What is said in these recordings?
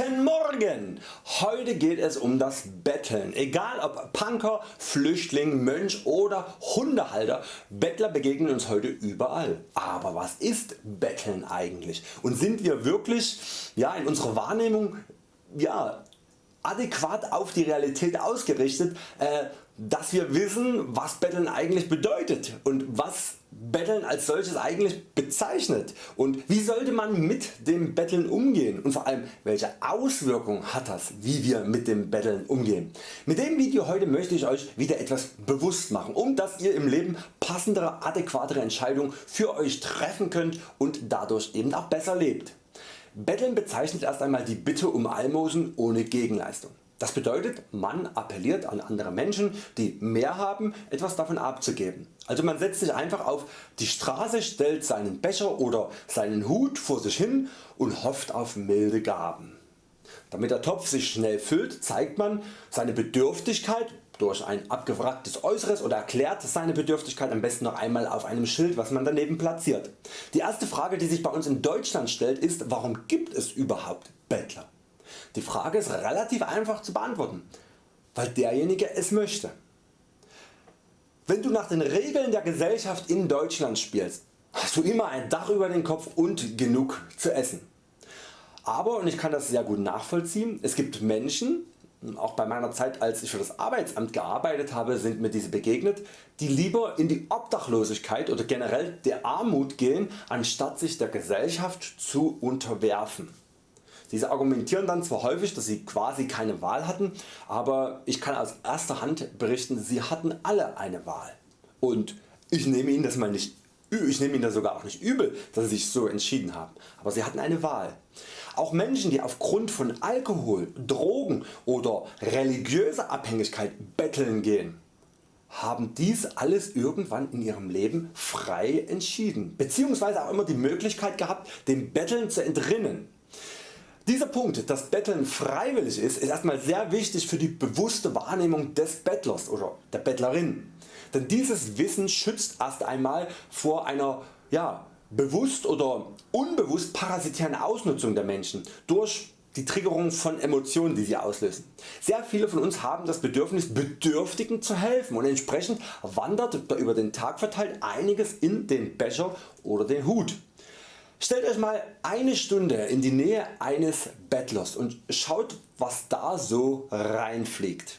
Guten Morgen! Heute geht es um das Betteln. Egal ob Punker, Flüchtling, Mönch oder Hundehalter, Bettler begegnen uns heute überall. Aber was ist Betteln eigentlich und sind wir wirklich ja, in unserer Wahrnehmung ja, adäquat auf die Realität ausgerichtet, äh, dass wir wissen was Betteln eigentlich bedeutet und was Betteln als solches eigentlich bezeichnet und wie sollte man mit dem Betteln umgehen und vor allem welche Auswirkungen hat das wie wir mit dem Betteln umgehen. Mit dem Video heute möchte ich Euch wieder etwas bewusst machen, um dass ihr im Leben passendere adäquatere Entscheidungen für Euch treffen könnt und dadurch eben auch besser lebt. Betteln bezeichnet erst einmal die Bitte um Almosen ohne Gegenleistung. Das bedeutet man appelliert an andere Menschen die mehr haben etwas davon abzugeben. Also man setzt sich einfach auf die Straße, stellt seinen Becher oder seinen Hut vor sich hin und hofft auf milde Gaben. Damit der Topf sich schnell füllt zeigt man seine Bedürftigkeit durch ein abgewracktes Äußeres oder erklärt seine Bedürftigkeit am besten noch einmal auf einem Schild was man daneben platziert. Die erste Frage die sich bei uns in Deutschland stellt ist warum gibt es überhaupt Bettler? Die Frage ist relativ einfach zu beantworten, weil derjenige es möchte. Wenn du nach den Regeln der Gesellschaft in Deutschland spielst, hast du immer ein Dach über den Kopf und genug zu essen. Aber und ich kann das sehr gut nachvollziehen, es gibt Menschen, auch bei meiner Zeit als ich für das Arbeitsamt gearbeitet habe sind mir diese begegnet, die lieber in die Obdachlosigkeit oder generell der Armut gehen anstatt sich der Gesellschaft zu unterwerfen. Diese argumentieren dann zwar häufig dass sie quasi keine Wahl hatten, aber ich kann aus erster Hand berichten sie hatten alle eine Wahl und ich nehme Ihnen das mal nicht ich nehme Ihnen das sogar auch nicht übel, dass Sie sich so entschieden haben, aber Sie hatten eine Wahl. Auch Menschen die aufgrund von Alkohol, Drogen oder religiöser Abhängigkeit betteln gehen, haben dies alles irgendwann in ihrem Leben frei entschieden bzw. auch immer die Möglichkeit gehabt dem Betteln zu entrinnen. Dieser Punkt, dass Betteln freiwillig ist, ist erstmal sehr wichtig für die bewusste Wahrnehmung des Bettlers oder der Bettlerin. Denn dieses Wissen schützt erst einmal vor einer ja, bewusst oder unbewusst parasitären Ausnutzung der Menschen durch die Triggerung von Emotionen die sie auslösen. Sehr viele von uns haben das Bedürfnis Bedürftigen zu helfen und entsprechend wandert über den Tag verteilt einiges in den Becher oder den Hut. Stellt Euch mal eine Stunde in die Nähe eines Bettlers und schaut was da so reinfliegt.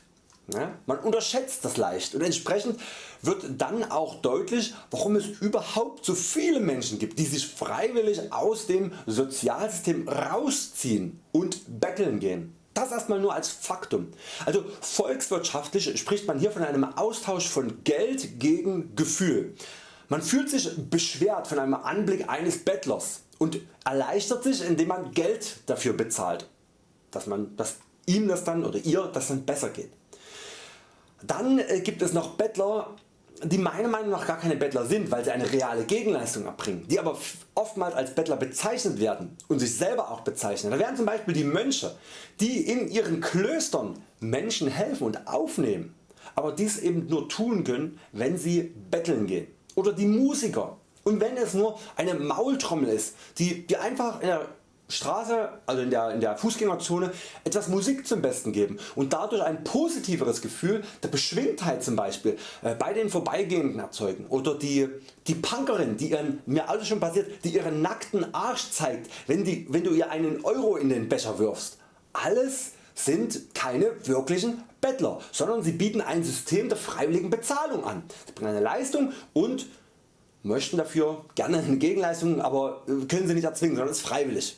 Man unterschätzt das leicht und entsprechend wird dann auch deutlich warum es überhaupt so viele Menschen gibt die sich freiwillig aus dem Sozialsystem rausziehen und betteln gehen. Das erstmal nur als Faktum. Also volkswirtschaftlich spricht man hier von einem Austausch von Geld gegen Gefühl. Man fühlt sich beschwert von einem Anblick eines Bettlers und erleichtert sich indem man Geld dafür bezahlt, dass, man, dass ihm das dann oder ihr das dann besser geht. Dann äh, gibt es noch Bettler die meiner Meinung nach gar keine Bettler sind, weil sie eine reale Gegenleistung erbringen, die aber oftmals als Bettler bezeichnet werden und sich selber auch bezeichnen. Da wären zum Beispiel die Mönche, die in ihren Klöstern Menschen helfen und aufnehmen, aber dies eben nur tun können, wenn sie betteln gehen oder die Musiker und wenn es nur eine Maultrommel ist, die, die einfach in der Straße, also in der, in der Fußgängerzone etwas Musik zum Besten geben und dadurch ein positiveres Gefühl der Beschwingtheit zum Beispiel äh, bei den Vorbeigehenden erzeugen oder die, die Punkerin die ihren, mir alles schon passiert, die ihren nackten Arsch zeigt wenn, die, wenn du ihr einen Euro in den Becher wirfst. Alles sind keine wirklichen Bettler, sondern sie bieten ein System der freiwilligen Bezahlung an. Sie bringen eine Leistung und möchten dafür gerne eine Gegenleistung, aber äh, können sie nicht erzwingen, sondern ist freiwillig.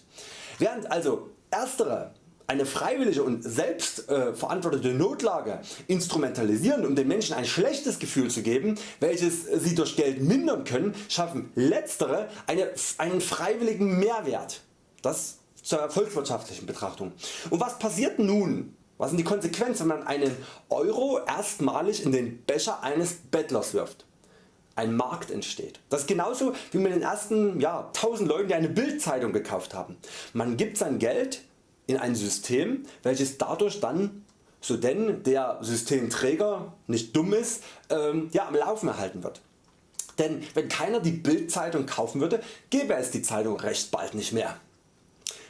Während also erstere eine freiwillige und selbstverantwortete äh, Notlage instrumentalisieren um den Menschen ein schlechtes Gefühl zu geben, welches sie durch Geld mindern können, schaffen letztere eine, einen freiwilligen Mehrwert. Das zur volkswirtschaftlichen Betrachtung. Und was passiert nun? Was sind die Konsequenzen wenn man einen Euro erstmalig in den Becher eines Bettlers wirft? Ein Markt entsteht. Das ist genauso wie mit den ersten ja, 1000 Leuten die eine Bildzeitung gekauft haben. Man gibt sein Geld in ein System welches dadurch dann so denn der Systemträger nicht dumm ist ähm, ja, am Laufen erhalten wird. Denn wenn keiner die Bildzeitung kaufen würde, gäbe es die Zeitung recht bald nicht mehr.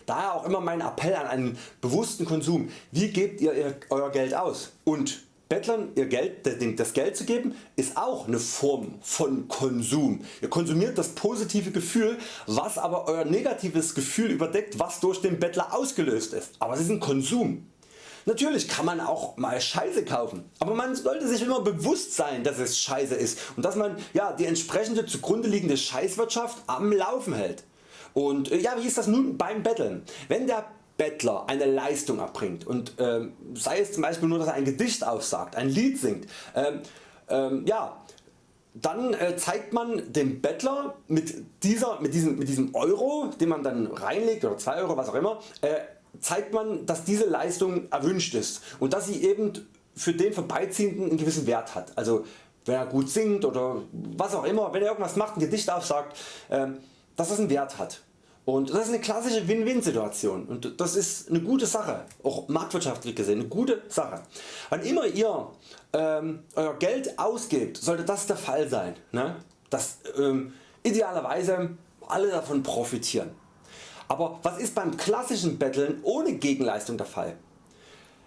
Daher auch immer mein Appell an einen bewussten Konsum. Wie gebt ihr Euer Geld aus? Und Bettlern ihr Geld, das Geld zu geben ist auch eine Form von Konsum. Ihr konsumiert das positive Gefühl was aber Euer negatives Gefühl überdeckt was durch den Bettler ausgelöst ist. Aber es ist ein Konsum. Natürlich kann man auch mal Scheiße kaufen, aber man sollte sich immer bewusst sein dass es Scheiße ist und dass man ja, die entsprechende zugrunde liegende Scheißwirtschaft am Laufen hält. Und äh, ja, wie ist das nun beim Betteln? Wenn der Bettler eine Leistung erbringt und äh, sei es zum Beispiel nur dass er ein Gedicht aufsagt, ein Lied singt, äh, ja, dann äh, zeigt man dem Bettler mit, dieser, mit, diesem, mit diesem Euro den man dann reinlegt oder 2 Euro was auch immer, äh, zeigt man dass diese Leistung erwünscht ist und dass sie eben für den Vorbeiziehenden einen gewissen Wert hat. Also wenn er gut singt oder was auch immer, wenn er irgendwas macht, ein Gedicht aufsagt, äh, dass das einen Wert hat. Und das ist eine klassische Win-Win Situation und das ist eine gute Sache, auch marktwirtschaftlich gesehen eine gute Sache. Wann immer ihr ähm, Euer Geld ausgebt, sollte das der Fall sein, ne? dass ähm, idealerweise alle davon profitieren. Aber was ist beim klassischen Betteln ohne Gegenleistung der Fall?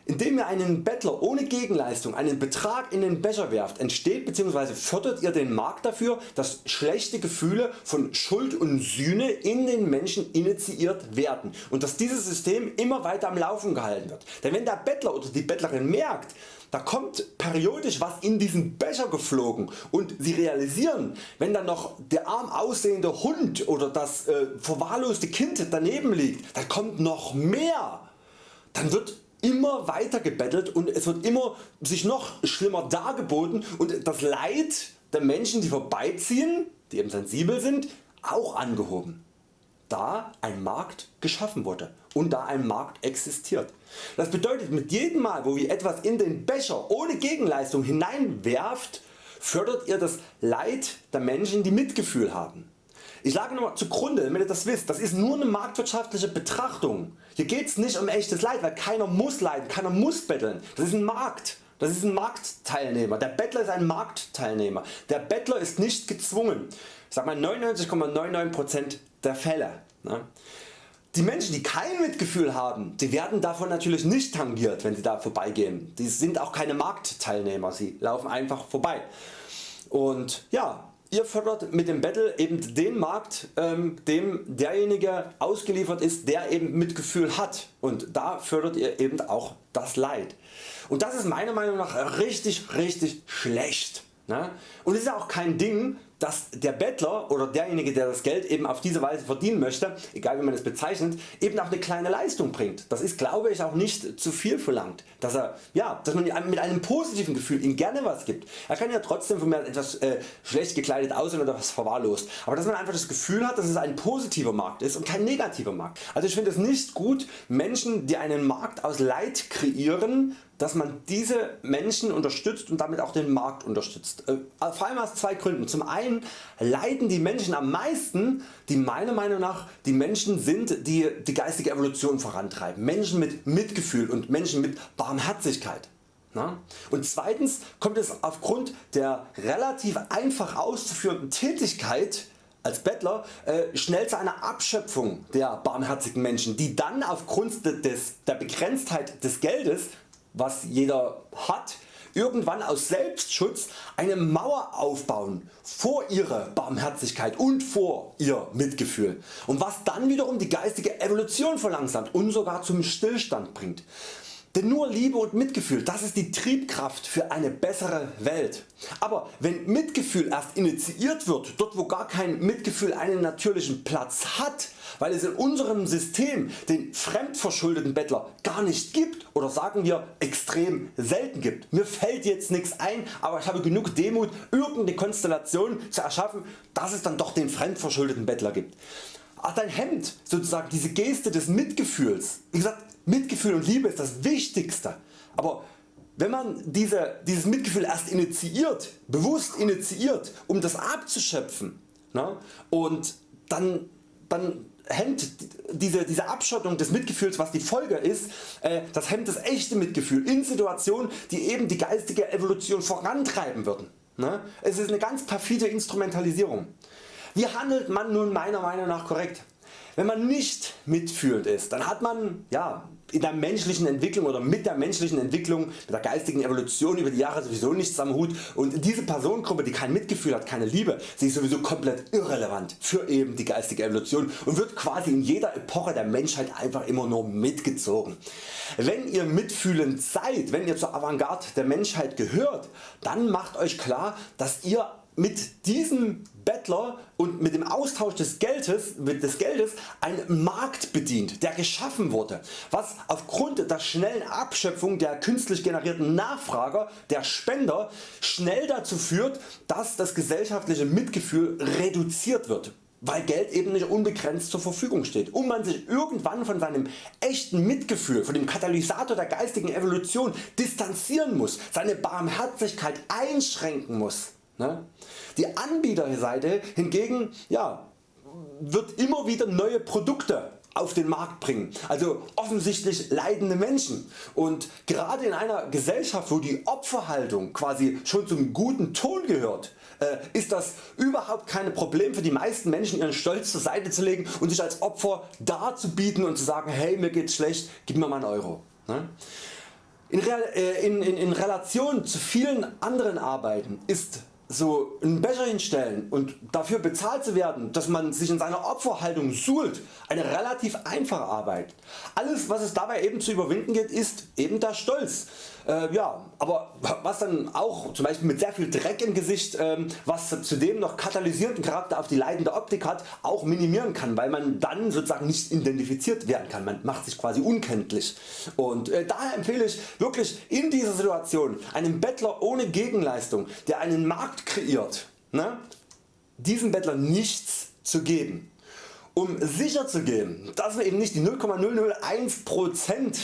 Indem ihr einen Bettler ohne Gegenleistung einen Betrag in den Becher werft entsteht bzw. fördert ihr den Markt dafür dass schlechte Gefühle von Schuld und Sühne in den Menschen initiiert werden und dass dieses System immer weiter am Laufen gehalten wird. Denn wenn der Bettler oder die Bettlerin merkt da kommt periodisch was in diesen Becher geflogen und Sie realisieren wenn dann noch der arm aussehende Hund oder das äh, verwahrloste Kind daneben liegt, da kommt noch mehr, dann wird immer weiter gebettelt und es wird immer sich noch schlimmer dargeboten und das Leid der Menschen die vorbeiziehen, die eben sensibel sind, auch angehoben, da ein Markt geschaffen wurde und da ein Markt existiert. Das bedeutet mit jedem Mal wo ihr etwas in den Becher ohne Gegenleistung hineinwerft, fördert ihr das Leid der Menschen die Mitgefühl haben. Ich lage nochmal zugrunde damit ihr das wisst, das ist nur eine marktwirtschaftliche Betrachtung. Hier geht es nicht um echtes Leid, weil keiner muss leiden, keiner muss betteln. Das ist ein Markt. Das ist ein Marktteilnehmer. Der Bettler ist ein Marktteilnehmer. Der Bettler ist nicht gezwungen. Ich sag mal 99,99% der Fälle. Ne? Die Menschen die kein Mitgefühl haben, die werden davon natürlich nicht tangiert wenn sie da vorbeigehen. Die sind auch keine Marktteilnehmer, sie laufen einfach vorbei. Und ja, Ihr fördert mit dem Battle eben den Markt ähm, dem derjenige ausgeliefert ist der eben Mitgefühl hat und da fördert ihr eben auch das Leid. Und das ist meiner Meinung nach richtig richtig schlecht. Ne? Und es ist auch kein Ding dass der Bettler oder derjenige der das Geld eben auf diese Weise verdienen möchte, egal wie man es bezeichnet, eben auch eine kleine Leistung bringt. Das ist glaube ich auch nicht zu viel verlangt, dass, er, ja, dass man mit einem positiven Gefühl ihm gerne was gibt. Er kann ja trotzdem von mir etwas äh, schlecht gekleidet aussehen oder was verwahrlost, aber dass man einfach das Gefühl hat dass es ein positiver Markt ist und kein negativer Markt. Also ich finde es nicht gut Menschen die einen Markt aus Leid kreieren dass man diese Menschen unterstützt und damit auch den Markt unterstützt. Äh, vor allem aus zwei Gründen. Zum einen leiden die Menschen am meisten, die meiner Meinung nach die Menschen sind, die die geistige Evolution vorantreiben. Menschen mit Mitgefühl und Menschen mit Barmherzigkeit. Und zweitens kommt es aufgrund der relativ einfach auszuführenden Tätigkeit als Bettler äh, schnell zu einer Abschöpfung der barmherzigen Menschen, die dann aufgrund des, der Begrenztheit des Geldes was jeder hat, irgendwann aus Selbstschutz eine Mauer aufbauen vor ihrer Barmherzigkeit und vor ihr Mitgefühl und was dann wiederum die geistige Evolution verlangsamt und sogar zum Stillstand bringt. Denn nur Liebe und Mitgefühl, das ist die Triebkraft für eine bessere Welt. Aber wenn Mitgefühl erst initiiert wird, dort wo gar kein Mitgefühl einen natürlichen Platz hat, weil es in unserem System den fremdverschuldeten Bettler gar nicht gibt oder sagen wir extrem selten gibt. Mir fällt jetzt nichts ein, aber ich habe genug Demut irgendeine Konstellation zu erschaffen, dass es dann doch den fremdverschuldeten Bettler gibt. Ach, dein Hemd sozusagen diese Geste des Mitgefühls. Wie gesagt, Mitgefühl und Liebe ist das Wichtigste. Aber wenn man diese, dieses Mitgefühl erst initiiert, bewusst initiiert, um das abzuschöpfen ne, und dann, dann hemmt diese, diese Abschottung des Mitgefühls was die Folge ist, äh, das hemmt das echte Mitgefühl in Situationen die eben die geistige Evolution vorantreiben würden. Ne? Es ist eine ganz perfide Instrumentalisierung. Wie handelt man nun meiner Meinung nach korrekt? Wenn man nicht mitfühlend ist, dann hat man ja, in der menschlichen Entwicklung oder mit der menschlichen Entwicklung, mit der geistigen Evolution über die Jahre sowieso nichts am Hut und diese Personengruppe die kein Mitgefühl hat, keine Liebe, sie ist sowieso komplett irrelevant für eben die geistige Evolution und wird quasi in jeder Epoche der Menschheit einfach immer nur mitgezogen. Wenn ihr mitfühlend seid, wenn ihr zur Avantgarde der Menschheit gehört, dann macht Euch klar dass ihr mit diesem Bettler und mit dem Austausch des Geldes, des Geldes einen Markt bedient, der geschaffen wurde, was aufgrund der schnellen Abschöpfung der künstlich generierten Nachfrager, der Spender, schnell dazu führt, dass das gesellschaftliche Mitgefühl reduziert wird weil Geld eben nicht unbegrenzt zur Verfügung steht und man sich irgendwann von seinem echten Mitgefühl, von dem Katalysator der geistigen Evolution distanzieren muss, seine Barmherzigkeit einschränken muss. Ne? Die Anbieterseite hingegen ja, wird immer wieder neue Produkte auf den Markt bringen, also offensichtlich leidende Menschen und gerade in einer Gesellschaft wo die Opferhaltung quasi schon zum guten Ton gehört, äh, ist das überhaupt kein Problem für die meisten Menschen ihren Stolz zur Seite zu legen und sich als Opfer darzubieten und zu sagen hey mir geht's schlecht, gib mir mal einen Euro. Ne? In, äh, in, in, in Relation zu vielen anderen Arbeiten ist so einen Becher hinstellen und dafür bezahlt zu werden, dass man sich in seiner Opferhaltung suhlt, eine relativ einfache Arbeit. Alles was es dabei eben zu überwinden geht ist eben der Stolz. Äh, ja, aber was dann auch zum Beispiel mit sehr viel Dreck im Gesicht, ähm, was zudem noch katalysierenden Charakter auf die leidende Optik hat, auch minimieren kann, weil man dann sozusagen nicht identifiziert werden kann. Man macht sich quasi unkenntlich. Und äh, daher empfehle ich wirklich in dieser Situation einem Bettler ohne Gegenleistung, der einen Markt kreiert, ne, diesem Bettler nichts zu geben. Um sicher zu gehen, dass wir eben nicht die 0,001%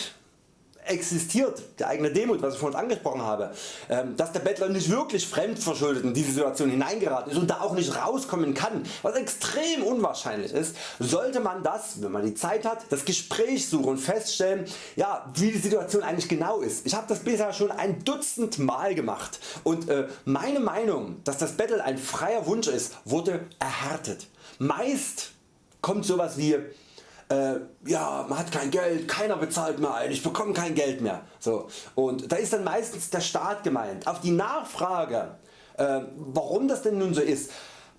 existiert, die eigene Demut was ich vorhin angesprochen habe, ähm, dass der Bettler nicht wirklich fremdverschuldet in diese Situation hineingeraten ist und da auch nicht rauskommen kann, was extrem unwahrscheinlich ist, sollte man das, wenn man die Zeit hat, das Gespräch suchen und feststellen, ja, wie die Situation eigentlich genau ist. Ich habe das bisher schon ein Dutzend Mal gemacht und äh, meine Meinung, dass das Bettel ein freier Wunsch ist, wurde erhärtet. Meist kommt sowas wie äh, ja man hat kein Geld, keiner bezahlt mehr ein, ich bekomme kein Geld mehr. So. Und da ist dann meistens der Staat gemeint. Auf die Nachfrage äh, warum das denn nun so ist,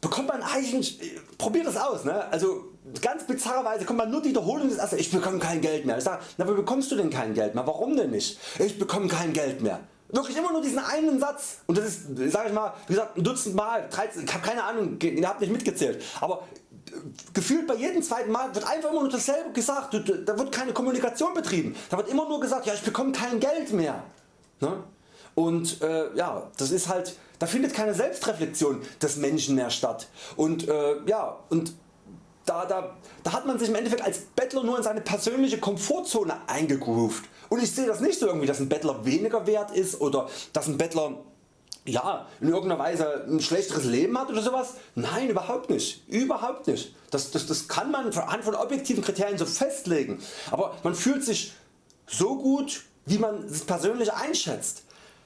bekommt man eigentlich, probiert das aus. Ne? Also ganz bizarrerweise kommt man nur die Wiederholung des Ersten, ich bekomme kein Geld mehr. Ich sage, na, wie bekommst du denn kein Geld mehr? Warum denn nicht? Ich bekomme kein Geld mehr. Wirklich immer nur diesen einen Satz und das ist sag ich mal wie gesagt ein Dutzend Mal, 13, ich habe keine Ahnung, ihr habt nicht mitgezählt, aber gefühlt bei jedem zweiten Mal wird einfach immer nur dasselbe gesagt, da wird keine Kommunikation betrieben, da wird immer nur gesagt ja ich bekomme kein Geld mehr. Ne? Und äh, ja, das ist halt, da findet keine Selbstreflexion des Menschen mehr statt. Und äh, ja, und da, da, da hat man sich im Endeffekt als Bettler nur in seine persönliche Komfortzone eingegroovt. Und ich sehe das nicht so irgendwie, dass ein Bettler weniger wert ist oder dass ein Bettler ja, in irgendeiner Weise ein schlechteres Leben hat oder sowas? Nein, überhaupt nicht. Überhaupt nicht. Das, das, das kann man anhand von objektiven Kriterien so festlegen. Aber man fühlt sich so gut, wie man es persönlich einschätzt.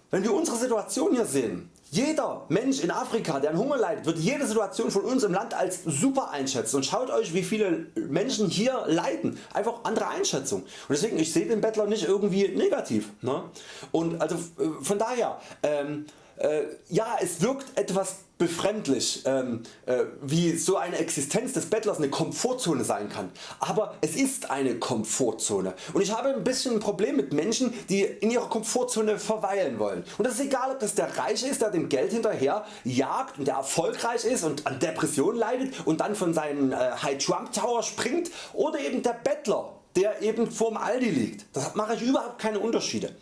Wenn wir unsere Situation hier sehen, jeder Mensch in Afrika der an Hunger leidet wird jede Situation von uns im Land als super einschätzen und schaut Euch wie viele Menschen hier leiden, einfach andere Einschätzung und deswegen ich sehe den Bettler nicht irgendwie negativ ne? und also äh, von daher ähm, äh, ja es wirkt etwas befremdlich ähm, äh, wie so eine Existenz des Bettlers eine Komfortzone sein kann, aber es ist eine Komfortzone und ich habe ein bisschen ein Problem mit Menschen die in ihrer Komfortzone verweilen wollen und das ist egal ob das der Reiche ist der dem Geld hinterher jagt und der erfolgreich ist und an Depressionen leidet und dann von seinem äh, High Trump Tower springt oder eben der Bettler der eben vorm Aldi liegt. Das mache ich überhaupt keine Unterschiede.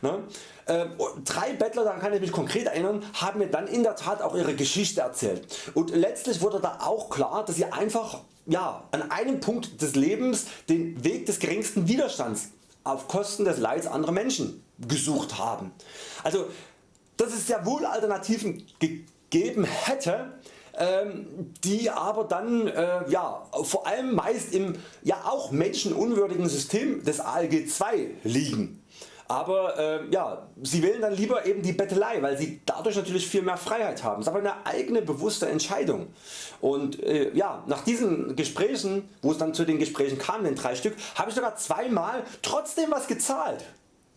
Ne? Äh, drei Bettler, daran kann ich mich konkret erinnern, haben mir dann in der Tat auch ihre Geschichte erzählt und letztlich wurde da auch klar, dass sie einfach ja, an einem Punkt des Lebens den Weg des geringsten Widerstands auf Kosten des Leids anderer Menschen gesucht haben. Also dass es sehr wohl Alternativen gegeben hätte, ähm, die aber dann äh, ja, vor allem meist im ja auch menschenunwürdigen System des ALG II liegen. Aber äh, ja, sie wählen dann lieber eben die Bettelei, weil sie dadurch natürlich viel mehr Freiheit haben. Das ist aber eine eigene bewusste Entscheidung. Und äh, ja, nach diesen Gesprächen, wo es dann zu den Gesprächen kam, den drei Stück, habe ich sogar zweimal trotzdem was gezahlt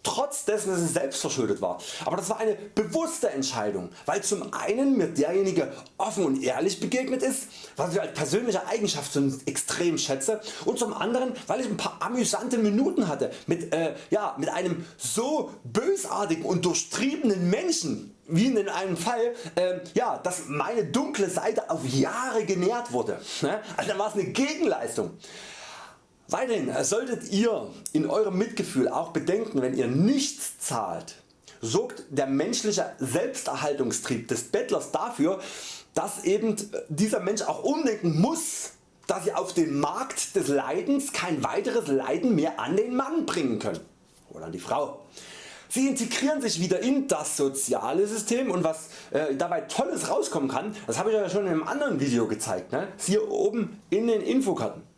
trotz dessen dass es selbst verschuldet war. Aber das war eine bewusste Entscheidung, weil zum einen mir derjenige offen und ehrlich begegnet ist, was ich als persönliche Eigenschaft extrem schätze und zum anderen weil ich ein paar amüsante Minuten hatte mit, äh, ja, mit einem so bösartigen und durchtriebenen Menschen wie in einem Fall, äh, ja, dass meine dunkle Seite auf Jahre genährt wurde. Ne? Also dann war es eine Gegenleistung. Weiterhin solltet ihr in eurem Mitgefühl auch bedenken wenn ihr nichts zahlt, sorgt der menschliche Selbsterhaltungstrieb des Bettlers dafür dass eben dieser Mensch auch umdenken muss dass sie auf den Markt des Leidens kein weiteres Leiden mehr an den Mann bringen können oder an die Frau. Sie integrieren sich wieder in das soziale System und was äh, dabei tolles rauskommen kann, das habe ich ja schon in einem anderen Video gezeigt, ne? hier oben in den Infokarten.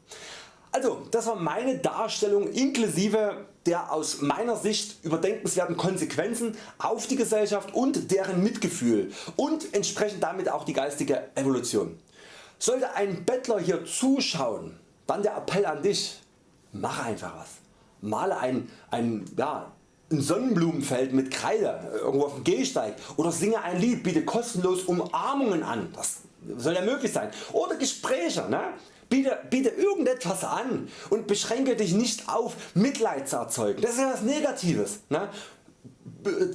Also das war meine Darstellung inklusive der aus meiner Sicht überdenkenswerten Konsequenzen auf die Gesellschaft und deren Mitgefühl und entsprechend damit auch die geistige Evolution. Sollte ein Bettler hier zuschauen, dann der Appell an dich, mach einfach was. Male ein, ein, ja, ein Sonnenblumenfeld mit Kreide irgendwo auf dem Gehsteig oder singe ein Lied, biete kostenlos Umarmungen an, das soll ja möglich sein. Oder Gespräche. Ne? Biete, biete irgendetwas an und beschränke dich nicht auf Mitleid zu erzeugen. Das ist ja Negatives. Ne?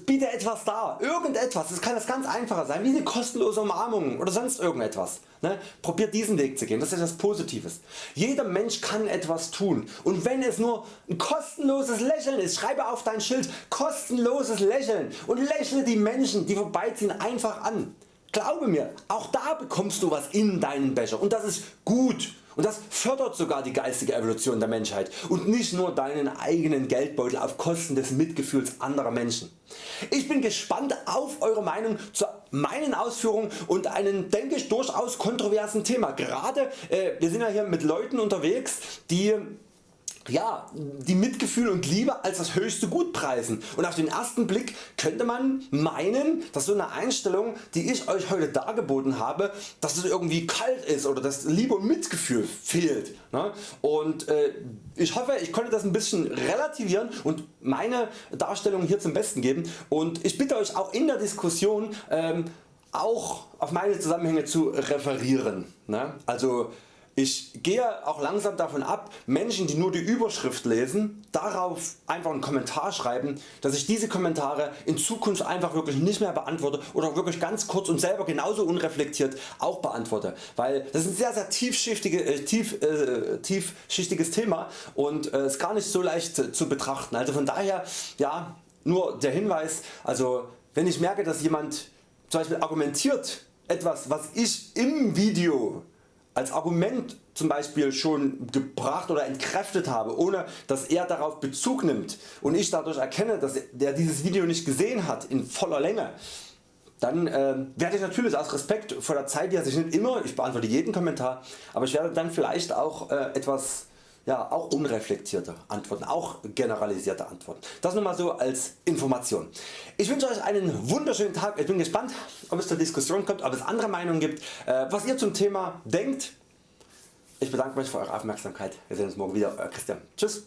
Biete etwas dar, irgendetwas, das kann das ganz einfacher sein, wie eine kostenlose Umarmung oder sonst irgendetwas. Ne? Probiert diesen Weg zu gehen, das ist etwas Positives. Jeder Mensch kann etwas tun und wenn es nur ein kostenloses Lächeln ist, schreibe auf dein Schild kostenloses Lächeln und lächle die Menschen die vorbeiziehen einfach an. Glaube mir, auch da bekommst du was in deinen Becher und das ist gut und das fördert sogar die geistige Evolution der Menschheit und nicht nur deinen eigenen Geldbeutel auf Kosten des Mitgefühls anderer Menschen. Ich bin gespannt auf Eure Meinung zu meinen Ausführungen und einem denke ich durchaus kontroversen Thema. Gerade äh, wir sind ja hier mit Leuten unterwegs die ja, die Mitgefühl und Liebe als das höchste Gut preisen und auf den ersten Blick könnte man meinen dass so eine Einstellung die ich Euch heute dargeboten habe dass es irgendwie kalt ist oder dass Liebe und Mitgefühl fehlt ne? und äh, ich hoffe ich konnte das ein bisschen relativieren und meine Darstellung hier zum Besten geben und ich bitte Euch auch in der Diskussion ähm, auch auf meine Zusammenhänge zu referieren. Ne? Also ich gehe auch langsam davon ab Menschen die nur die Überschrift lesen darauf einfach einen Kommentar schreiben dass ich diese Kommentare in Zukunft einfach wirklich nicht mehr beantworte oder wirklich ganz kurz und selber genauso unreflektiert auch beantworte, weil das ist ein sehr sehr tiefschichtige, äh, tief, äh, tiefschichtiges Thema und äh, ist gar nicht so leicht zu betrachten. Also von daher ja, nur der Hinweis, also wenn ich merke dass jemand zum Beispiel argumentiert etwas was ich im Video als Argument zum Beispiel schon gebracht oder entkräftet habe, ohne dass er darauf Bezug nimmt und ich dadurch erkenne, dass er dieses Video nicht gesehen hat in voller Länge, dann äh, werde ich natürlich aus Respekt vor der Zeit, die er sich nicht immer, ich beantworte jeden Kommentar, aber ich werde dann vielleicht auch äh, etwas ja, auch unreflektierte Antworten, auch generalisierte Antworten. Das nur mal so als Information. Ich wünsche Euch einen wunderschönen Tag. Ich bin gespannt ob es zur Diskussion kommt, ob es andere Meinungen gibt, äh, was ihr zum Thema denkt. Ich bedanke mich für Eure Aufmerksamkeit. Wir sehen uns morgen wieder. Euer Christian. Tschüss.